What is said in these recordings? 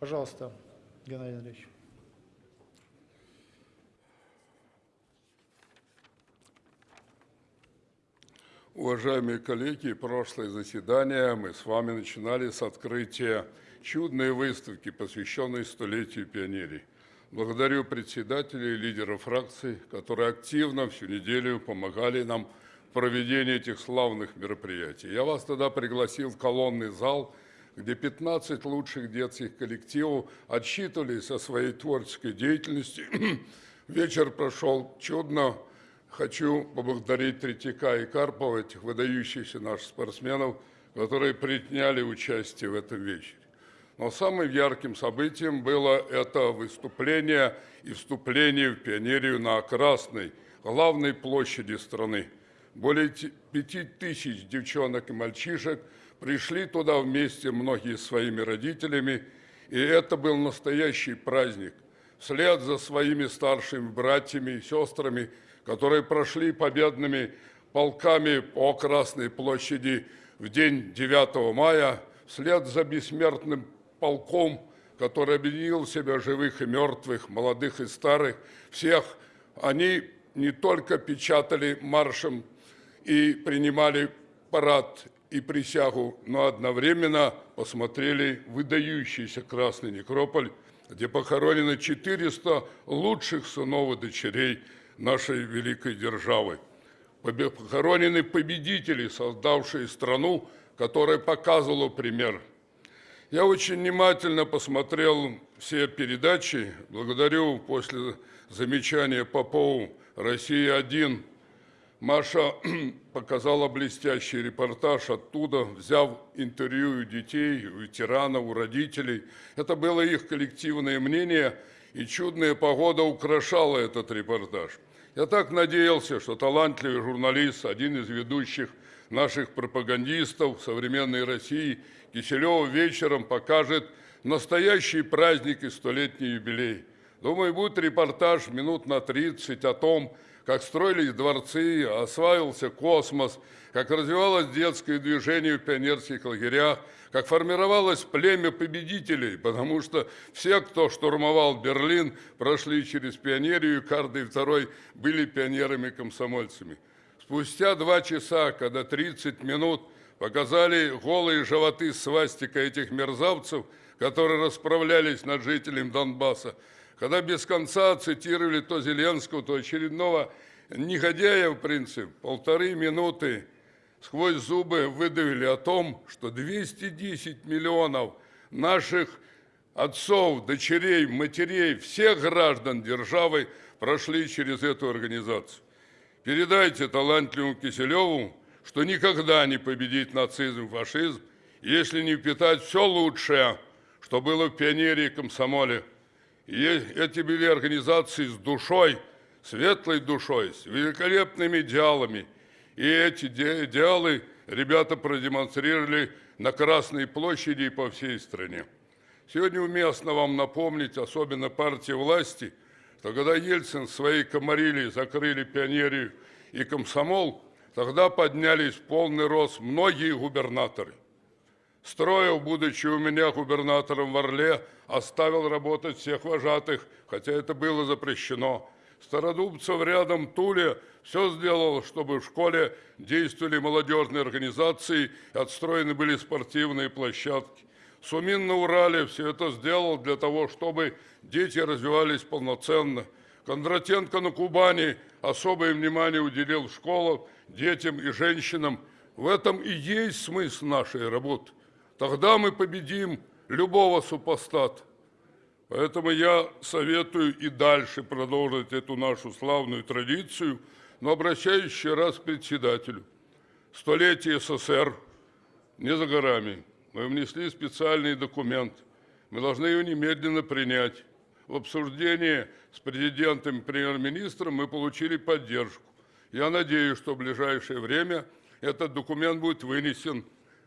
Пожалуйста, Геннадий Андреевич. Уважаемые коллеги, прошлое заседание мы с вами начинали с открытия чудной выставки, посвященной столетию пионерии. Благодарю председателей и лидеров фракций, которые активно всю неделю помогали нам в проведении этих славных мероприятий. Я вас тогда пригласил в колонный зал, где 15 лучших детских коллективов отчитывались о своей творческой деятельности. Вечер прошел чудно, Хочу поблагодарить Третьяка и Карпова, этих выдающихся наших спортсменов, которые приняли участие в этом вечере. Но самым ярким событием было это выступление и вступление в пионерию на Красной, главной площади страны. Более пяти тысяч девчонок и мальчишек пришли туда вместе, многие своими родителями, и это был настоящий праздник. Вслед за своими старшими братьями и сестрами – которые прошли победными полками по Красной площади в день 9 мая, вслед за бессмертным полком, который объединил в себя живых и мертвых, молодых и старых, всех, они не только печатали маршем и принимали парад и присягу, но одновременно посмотрели выдающийся Красный Некрополь, где похоронены 400 лучших сынов и дочерей нашей великой державы. Похоронены победители, создавшие страну, которая показывала пример. Я очень внимательно посмотрел все передачи. Благодарю после замечания Попову «Россия-1». Маша показала блестящий репортаж оттуда, взяв интервью у детей, у ветеранов, у родителей. Это было их коллективное мнение, и чудная погода украшала этот репортаж. Я так надеялся, что талантливый журналист, один из ведущих наших пропагандистов современной России, Киселев вечером покажет настоящий праздник и столетний юбилей. Думаю, будет репортаж минут на 30 о том, как строились дворцы, осваивался космос, как развивалось детское движение в пионерских лагерях, как формировалось племя победителей, потому что все, кто штурмовал Берлин, прошли через пионерию, и каждый второй были пионерами-комсомольцами. Спустя два часа, когда 30 минут показали голые животы свастика этих мерзавцев, которые расправлялись над жителем Донбасса, когда без конца цитировали то Зеленского, то очередного негодяя, в принципе, полторы минуты сквозь зубы выдавили о том, что 210 миллионов наших отцов, дочерей, матерей, всех граждан державы прошли через эту организацию. Передайте талантливому Киселеву, что никогда не победить нацизм фашизм, если не впитать все лучшее, что было в пионере и комсомоле. Эти были организации с душой, светлой душой, с великолепными идеалами – и эти идеалы ребята продемонстрировали на Красной площади и по всей стране. Сегодня уместно вам напомнить, особенно партии власти, что когда Ельцин своей комарили закрыли пионерию и комсомол, тогда поднялись в полный рост многие губернаторы. Строев, будучи у меня губернатором в Орле, оставил работать всех вожатых, хотя это было запрещено. Стародубцев рядом Туле все сделал, чтобы в школе действовали молодежные организации, отстроены были спортивные площадки. Сумин на Урале все это сделал для того, чтобы дети развивались полноценно. Кондратенко на Кубани особое внимание уделил школам, детям и женщинам. В этом и есть смысл нашей работы. Тогда мы победим любого супостата. Поэтому я советую и дальше продолжить эту нашу славную традицию, но обращаюсь еще раз к председателю. Столетие СССР не за горами. Мы внесли специальный документ. Мы должны его немедленно принять. В обсуждении с президентом и премьер-министром мы получили поддержку. Я надеюсь, что в ближайшее время этот документ будет вынесен.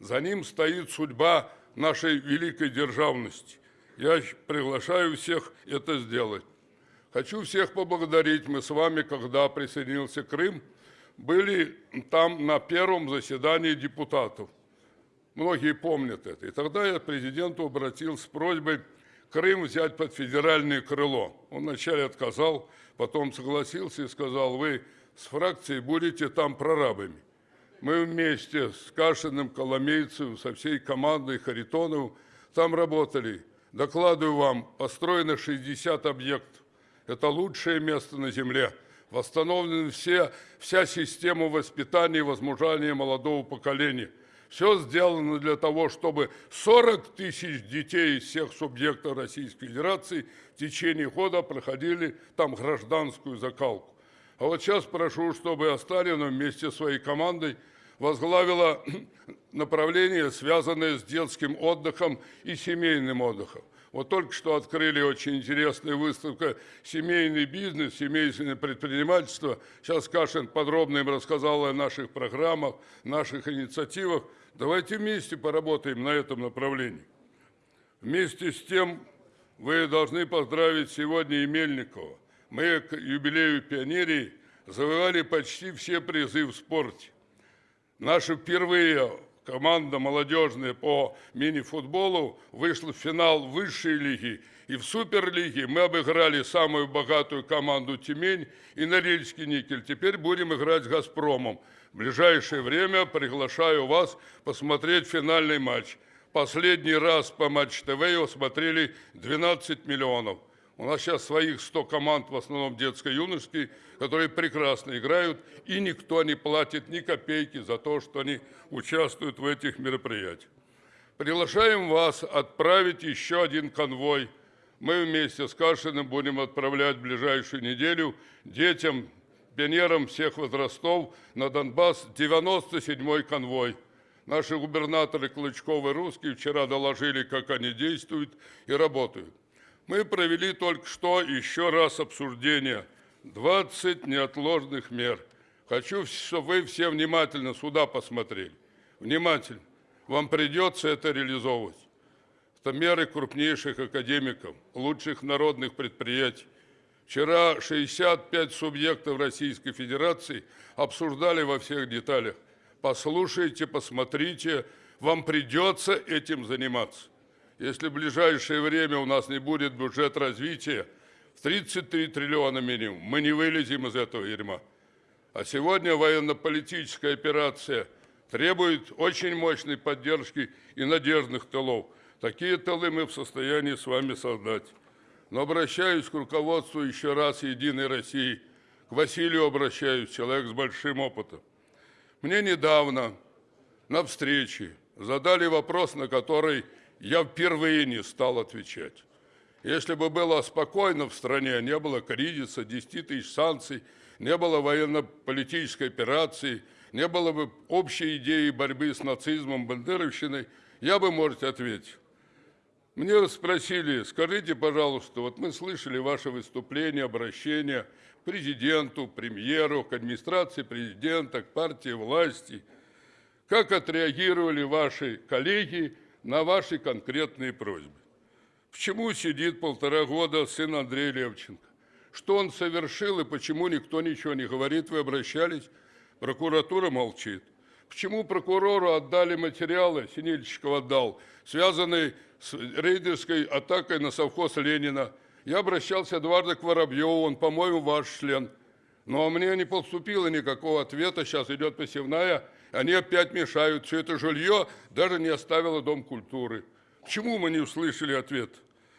За ним стоит судьба нашей великой державности. Я приглашаю всех это сделать. Хочу всех поблагодарить. Мы с вами, когда присоединился Крым, были там на первом заседании депутатов. Многие помнят это. И тогда я президенту обратился с просьбой Крым взять под федеральное крыло. Он вначале отказал, потом согласился и сказал, вы с фракцией будете там прорабами. Мы вместе с Кашиным, Коломейцевым, со всей командой Харитоновым там работали. Докладываю вам, построено 60 объектов. Это лучшее место на Земле. Восстановлены все, вся система воспитания и возмужания молодого поколения. Все сделано для того, чтобы 40 тысяч детей из всех субъектов Российской Федерации в течение года проходили там гражданскую закалку. А вот сейчас прошу, чтобы Осталина вместе со своей командой возглавила направление, связанное с детским отдыхом и семейным отдыхом. Вот только что открыли очень интересная выставка «Семейный бизнес», «Семейное предпринимательство». Сейчас Кашин подробно им рассказал о наших программах, наших инициативах. Давайте вместе поработаем на этом направлении. Вместе с тем вы должны поздравить сегодня и Мельникова. Мы к юбилею пионерии завоевали почти все призы в спорте. Наша впервые команда молодежная по мини-футболу вышла в финал высшей лиги. И в Суперлиге мы обыграли самую богатую команду «Тюмень» и Норильский никель. Теперь будем играть с «Газпромом». В ближайшее время приглашаю вас посмотреть финальный матч. Последний раз по Матч ТВ его смотрели 12 миллионов. У нас сейчас своих 100 команд, в основном детско-юношеские, которые прекрасно играют, и никто не платит ни копейки за то, что они участвуют в этих мероприятиях. Приглашаем вас отправить еще один конвой. Мы вместе с Кашиным будем отправлять в ближайшую неделю детям, пионерам всех возрастов на Донбасс 97-й конвой. Наши губернаторы Клычков и Русский вчера доложили, как они действуют и работают. Мы провели только что еще раз обсуждение 20 неотложных мер. Хочу, чтобы вы все внимательно сюда посмотрели. Внимательно. Вам придется это реализовывать. Это меры крупнейших академиков, лучших народных предприятий. Вчера 65 субъектов Российской Федерации обсуждали во всех деталях. Послушайте, посмотрите, вам придется этим заниматься. Если в ближайшее время у нас не будет бюджет развития в 33 триллиона минимум, мы не вылезем из этого дерьма. А сегодня военно-политическая операция требует очень мощной поддержки и надежных тылов. Такие тылы мы в состоянии с вами создать. Но обращаюсь к руководству еще раз «Единой России», к Василию обращаюсь, человек с большим опытом. Мне недавно на встрече задали вопрос, на который я впервые не стал отвечать. Если бы было спокойно в стране, не было кризиса, 10 тысяч санкций, не было военно-политической операции, не было бы общей идеи борьбы с нацизмом, бандеровщиной, я бы, может, ответил. Мне спросили, скажите, пожалуйста, вот мы слышали ваше выступление, обращение к президенту, премьеру, к администрации президента, к партии власти. Как отреагировали ваши коллеги на ваши конкретные просьбы. Почему сидит полтора года сын Андрея Левченко? Что он совершил и почему никто ничего не говорит? Вы обращались? Прокуратура молчит. Почему прокурору отдали материалы, Синельчиков отдал, связанные с рейдерской атакой на совхоз Ленина? Я обращался дважды к Воробьеву, он, по-моему, ваш член. Но мне не поступило никакого ответа, сейчас идет посевная, они опять мешают. Все это жилье даже не оставило Дом культуры. Почему мы не услышали ответ?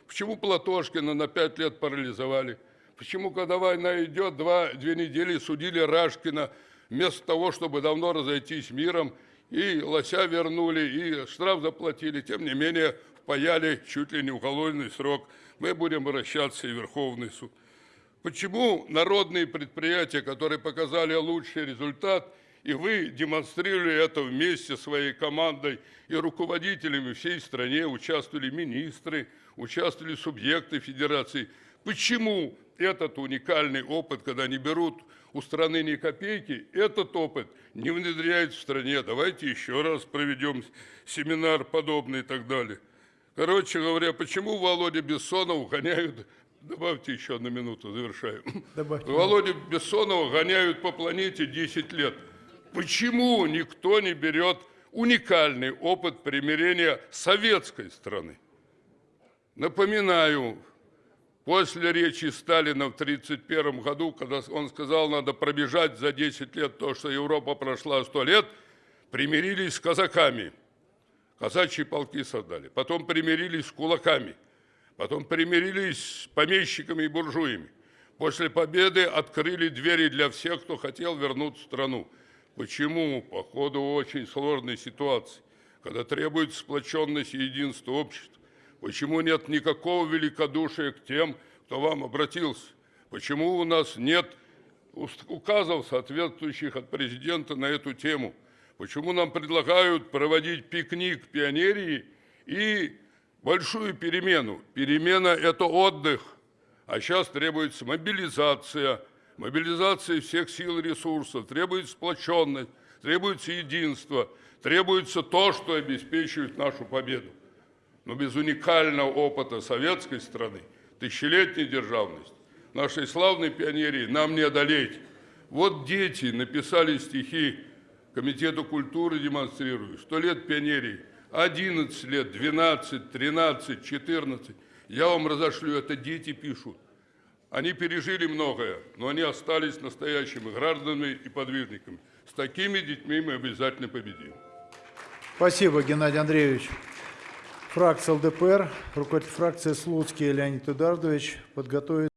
Почему Платошкина на пять лет парализовали? Почему, когда война идет, два, две недели судили Рашкина, вместо того, чтобы давно разойтись миром, и лося вернули, и штраф заплатили, тем не менее впаяли чуть ли не уголовный срок. Мы будем обращаться и в Верховный суд. Почему народные предприятия, которые показали лучший результат, и вы демонстрировали это вместе с своей командой и руководителями всей стране, участвовали министры, участвовали субъекты федерации. Почему этот уникальный опыт, когда не берут у страны ни копейки, этот опыт не внедряют в стране? Давайте еще раз проведем семинар подобный и так далее. Короче говоря, почему Володя Бессонов гоняют Добавьте еще одну минуту, завершаю. Добавьте. Володю Бессонова гоняют по планете 10 лет. Почему никто не берет уникальный опыт примирения советской страны? Напоминаю, после речи Сталина в 1931 году, когда он сказал, надо пробежать за 10 лет то, что Европа прошла 100 лет, примирились с казаками. Казачьи полки создали. Потом примирились с кулаками. Потом примирились с помещиками и буржуями. После победы открыли двери для всех, кто хотел вернуть страну. Почему? По ходу очень сложной ситуации, когда требуется сплоченность и единство общества. Почему нет никакого великодушия к тем, кто вам обратился? Почему у нас нет указов, соответствующих от президента на эту тему? Почему нам предлагают проводить пикник пионерии и большую перемену? Перемена – это отдых, а сейчас требуется мобилизация, мобилизация всех сил и ресурсов, требуется сплоченность, требуется единство, требуется то, что обеспечивает нашу победу. Но без уникального опыта советской страны, тысячелетней державности, нашей славной пионерии нам не одолеть. Вот дети написали стихи Комитету культуры демонстрируют. Сто лет пионерии, 11 лет, 12, 13, 14. Я вам разошлю, это дети пишут. Они пережили многое, но они остались настоящими гражданами и подвижниками. С такими детьми мы обязательно победим. Спасибо, Геннадий Андреевич. Фракция ЛДПР, руководитель фракции Слуцкий Леонид Эдуардович подготовит